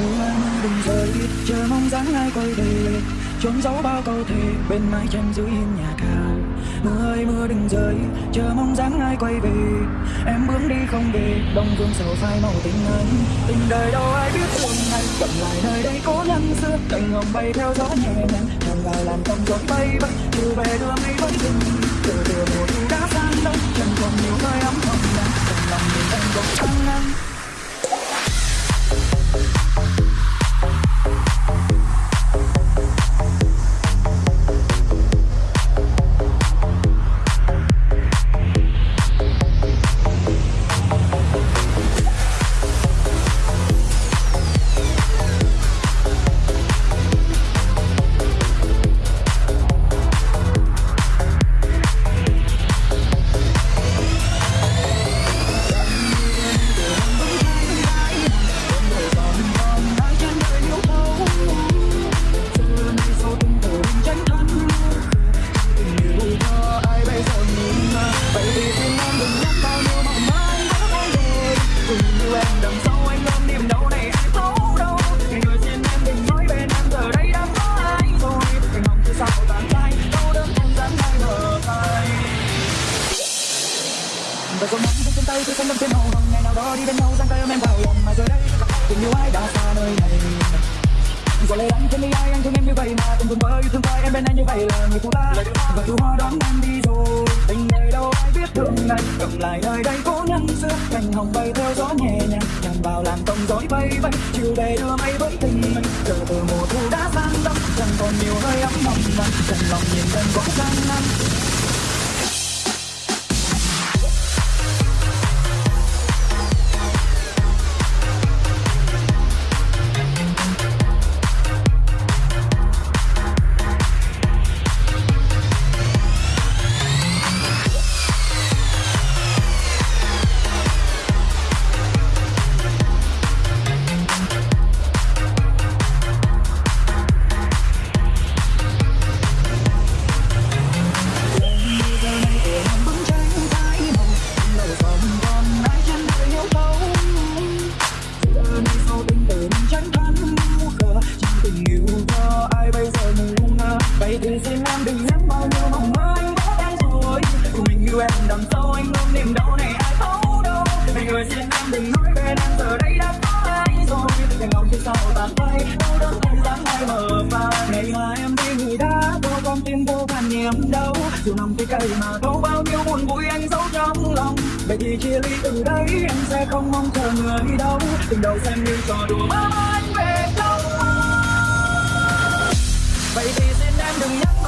mưa mưa đừng rơi chờ mong dáng ai quay về trốn giấu bao câu thề bên mái tranh dưới hiên nhà cao mưa ơi mưa đừng rơi chờ mong dáng ai quay về em bước đi không về đông phương sầu phai màu tình anh tình đời đâu ai biết thương anh cầm lại nơi đây cố nhân xưa cành hồng bay theo gió nhẹ nhàng tràn vào làm tâm gió bay bay từ về đưa mây vẫn dừng và giọt nắng trên tay, tôi xanh đâm trên màu hồng. Ngày nào đó đi bên nhau, giang tay ôm em vào lòng. Mà giờ đây, tình yêu ai đã xa nơi này? Có lẽ anh, không đi ai, anh thương em như vậy mà. Từng cùng mơ yêu thương coi em bên anh như vậy là người phụ ta và chú hoa đón em đi rồi. Tình người đâu ai biết thương này cầm lại nơi đây, cố nhân xưa. Cành hồng bay theo gió nhẹ nhàng. Nhằm vào làn tông gió bay bay. Chiều về đưa mây với tình mình giờ từ mùa thu đã sang đông chẳng còn nhiều hơi ấm nồng nhiều cho ai bây giờ mình ngỡ bay thì xin em đừng nhắc bao nhiêu mong mơ anh có em rồi. Cùng mình yêu em đằng sau anh ôm niềm đau này ai thấu đâu này người xin em đừng nói bên em giờ đây đã có ai rồi. Đừng ngóng phía sau tàn tay đau đớn không dám ai mở và ngày mà em đi người đã có con tim vô vàn niềm đau. Dù nằm cái cây mà thấu bao nhiêu buồn vui anh giấu trong lòng. Vậy thì chia ly từ đây, em sẽ không mong chờ người đâu. Tình đầu xem như trò đùa mơ Enough